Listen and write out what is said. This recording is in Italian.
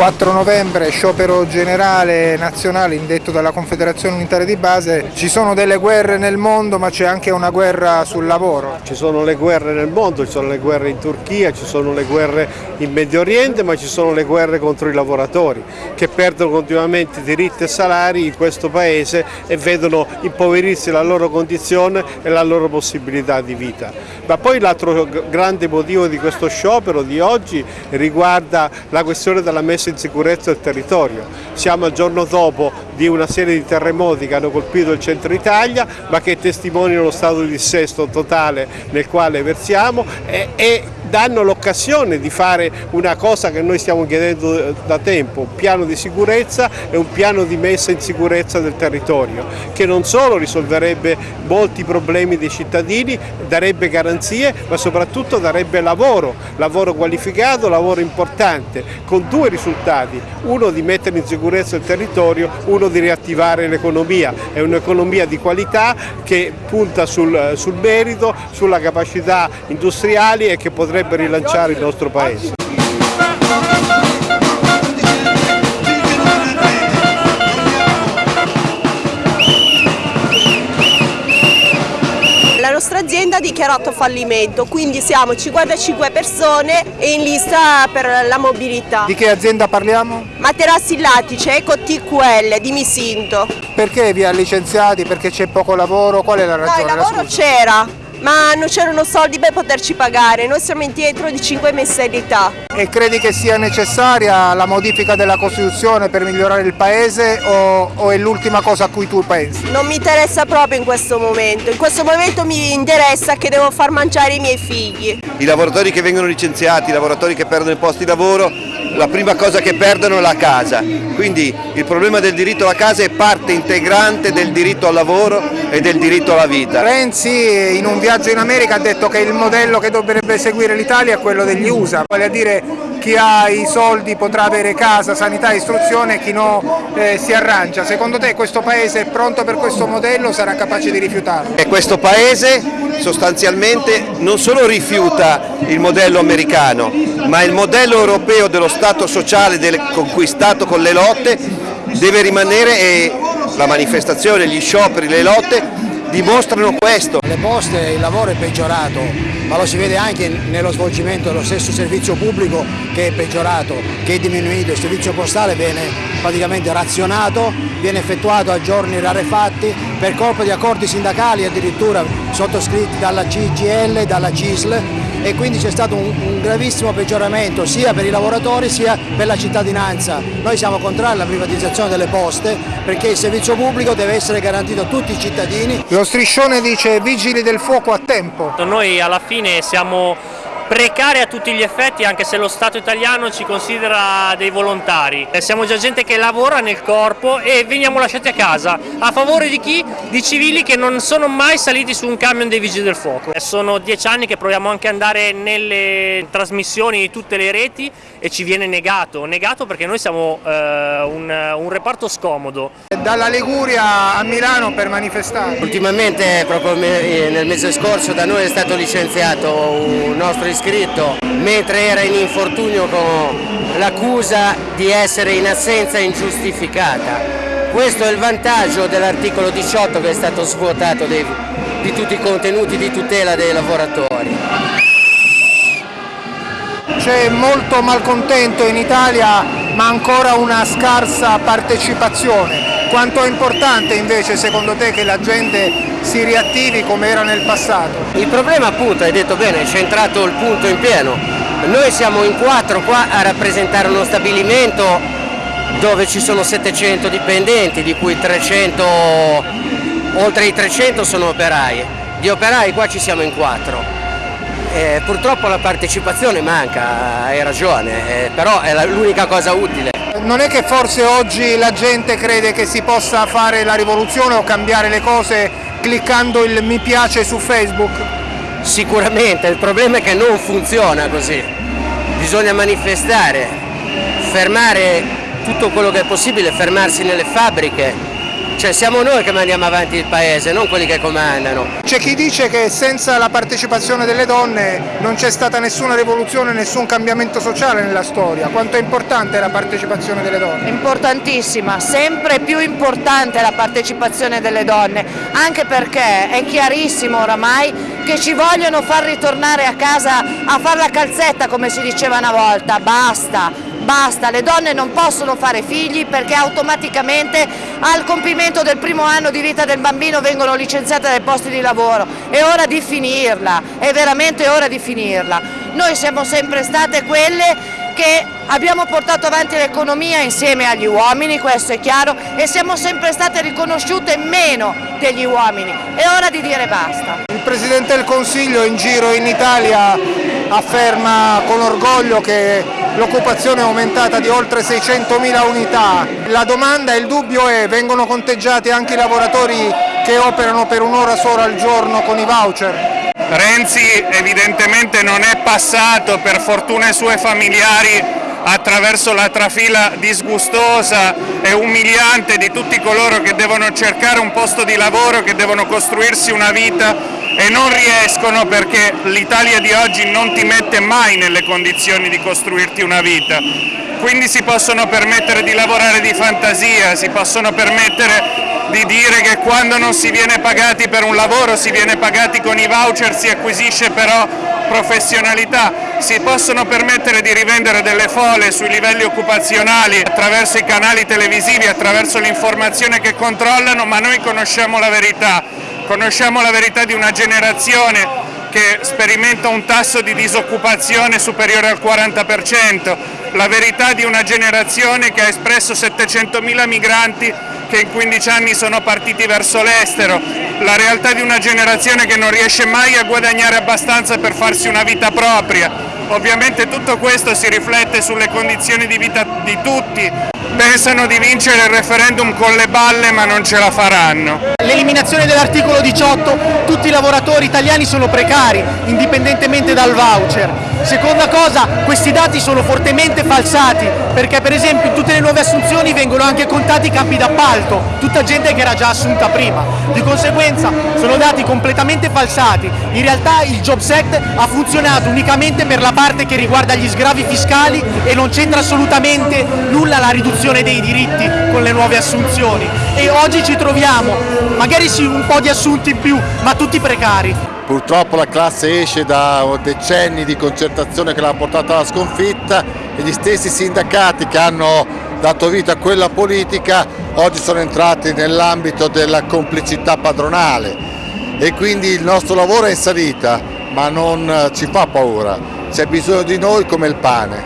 4 novembre, sciopero generale nazionale indetto dalla Confederazione Unitaria di Base. Ci sono delle guerre nel mondo ma c'è anche una guerra sul lavoro. Ci sono le guerre nel mondo, ci sono le guerre in Turchia, ci sono le guerre in Medio Oriente ma ci sono le guerre contro i lavoratori che perdono continuamente diritti e salari in questo paese e vedono impoverirsi la loro condizione e la loro possibilità di vita. Ma poi l'altro grande motivo di questo sciopero di oggi riguarda la questione della messa in sicurezza del territorio. Siamo al giorno dopo di una serie di terremoti che hanno colpito il centro Italia ma che testimoniano lo stato di dissesto totale nel quale versiamo e, e danno l'occasione di fare una cosa che noi stiamo chiedendo da tempo, un piano di sicurezza e un piano di messa in sicurezza del territorio, che non solo risolverebbe molti problemi dei cittadini, darebbe garanzie, ma soprattutto darebbe lavoro, lavoro qualificato, lavoro importante, con due risultati, uno di mettere in sicurezza il territorio, uno di riattivare l'economia, è un'economia di qualità che punta sul, sul merito, sulla capacità industriali e che potrebbe potrebbe rilanciare il nostro Paese. La nostra azienda ha dichiarato fallimento, quindi siamo 55 persone in lista per la mobilità. Di che azienda parliamo? Materassi Lattice, Eco TQL di Misinto. Perché vi ha licenziati? Perché c'è poco lavoro? Qual è la ragione? No, il lavoro c'era, ma non c'erano soldi per poterci pagare, noi siamo indietro di 5 mensilità. E credi che sia necessaria la modifica della Costituzione per migliorare il Paese o, o è l'ultima cosa a cui tu pensi? Non mi interessa proprio in questo momento, in questo momento mi interessa che devo far mangiare i miei figli. I lavoratori che vengono licenziati, i lavoratori che perdono i posti di lavoro, la prima cosa che perdono è la casa, quindi il problema del diritto alla casa è parte integrante del diritto al lavoro e del diritto alla vita. Renzi in un viaggio in America ha detto che il modello che dovrebbe seguire l'Italia è quello degli USA, vale a dire chi ha i soldi potrà avere casa, sanità, istruzione, chi no eh, si arrangia. Secondo te questo Paese è pronto per questo modello o sarà capace di rifiutarlo? E questo Paese sostanzialmente non solo rifiuta il modello americano, ma il modello europeo dello Stato sociale del, conquistato con le lotte deve rimanere e la manifestazione, gli scioperi, le lotte dimostrano questo. Le poste, il lavoro è peggiorato, ma lo si vede anche nello svolgimento dello stesso servizio pubblico che è peggiorato, che è diminuito, il servizio postale viene praticamente razionato, viene effettuato a giorni rarefatti per colpa di accordi sindacali addirittura sottoscritti dalla CGL, dalla CISL e quindi c'è stato un, un, gravissimo peggioramento sia per i lavoratori sia per la cittadinanza. Noi siamo contrari alla privatizzazione delle poste perché il servizio pubblico deve essere garantito a tutti i cittadini. Lo striscione dice vigili del fuoco a tempo. Noi alla fine siamo precari a tutti gli effetti anche se lo Stato italiano ci considera dei volontari. Eh, siamo già gente che lavora nel corpo e veniamo lasciati a casa. A favore di chi? Di civili che non sono mai saliti su un camion dei vigili del fuoco. Eh, sono dieci anni che proviamo anche ad andare nelle trasmissioni di tutte le reti e ci viene negato, negato perché noi siamo eh, un, un reparto scomodo. Dalla Liguria a Milano per manifestare. Ultimamente, proprio nel mese scorso, da noi è stato licenziato un nostro iscritto mentre era in infortunio con l'accusa di essere in assenza ingiustificata. Questo è il vantaggio dell'articolo 18 che è stato svuotato dei, di tutti i contenuti di tutela dei lavoratori. C'è molto malcontento in Italia ma ancora una scarsa partecipazione. Quanto è importante invece secondo te che la gente si riattivi come era nel passato? Il problema appunto, hai detto bene, è centrato il punto in pieno. Noi siamo in quattro qua a rappresentare uno stabilimento dove ci sono 700 dipendenti, di cui 300, oltre i 300 sono operai. Di operai qua ci siamo in quattro. Eh, purtroppo la partecipazione manca, hai ragione, eh, però è l'unica cosa utile. Non è che forse oggi la gente crede che si possa fare la rivoluzione o cambiare le cose cliccando il mi piace su Facebook? Sicuramente, il problema è che non funziona così. Bisogna manifestare, fermare tutto quello che è possibile, fermarsi nelle fabbriche, cioè siamo noi che mandiamo avanti il paese, non quelli che comandano. C'è chi dice che senza la partecipazione delle donne non c'è stata nessuna rivoluzione, nessun cambiamento sociale nella storia. Quanto è importante la partecipazione delle donne? Importantissima, sempre più importante la partecipazione delle donne, anche perché è chiarissimo oramai che ci vogliono far ritornare a casa a fare la calzetta come si diceva una volta, basta, basta, le donne non possono fare figli perché automaticamente al compimento del primo anno di vita del bambino vengono licenziate dai posti di lavoro, è ora di finirla, è veramente ora di finirla. Noi siamo sempre state quelle che abbiamo portato avanti l'economia insieme agli uomini, questo è chiaro, e siamo sempre state riconosciute meno degli uomini, è ora di dire basta. Il Presidente del Consiglio in giro in Italia afferma con orgoglio che l'occupazione è aumentata di oltre 600.000 unità. La domanda e il dubbio è, vengono conteggiati anche i lavoratori che operano per un'ora sola al giorno con i voucher? Renzi evidentemente non è passato per fortune sue familiari attraverso la trafila disgustosa e umiliante di tutti coloro che devono cercare un posto di lavoro, che devono costruirsi una vita e non riescono perché l'Italia di oggi non ti mette mai nelle condizioni di costruirti una vita. Quindi si possono permettere di lavorare di fantasia, si possono permettere di dire che quando non si viene pagati per un lavoro si viene pagati con i voucher, si acquisisce però professionalità, si possono permettere di rivendere delle fole sui livelli occupazionali attraverso i canali televisivi, attraverso l'informazione che controllano, ma noi conosciamo la verità, conosciamo la verità di una generazione che sperimenta un tasso di disoccupazione superiore al 40%, la verità di una generazione che ha espresso 700.000 migranti che in 15 anni sono partiti verso l'estero, la realtà di una generazione che non riesce mai a guadagnare abbastanza per farsi una vita propria. Ovviamente tutto questo si riflette sulle condizioni di vita di tutti. Pensano di vincere il referendum con le balle ma non ce la faranno. L'eliminazione dell'articolo 18, tutti i lavoratori italiani sono precari, indipendentemente dal voucher. Seconda cosa, questi dati sono fortemente falsati, perché per esempio in tutte le nuove assunzioni vengono anche contati i campi d'appalto, tutta gente che era già assunta prima. Di conseguenza sono dati completamente falsati. In realtà il Jobs Act ha funzionato unicamente per la parte che riguarda gli sgravi fiscali e non c'entra assolutamente nulla la riduzione dei diritti con le nuove assunzioni. E oggi ci troviamo, magari sì un po' di assunti in più, ma tutti precari. Purtroppo la classe esce da decenni di concertazione che l'ha portata alla sconfitta e gli stessi sindacati che hanno dato vita a quella politica oggi sono entrati nell'ambito della complicità padronale e quindi il nostro lavoro è in salita ma non ci fa paura, c'è bisogno di noi come il pane.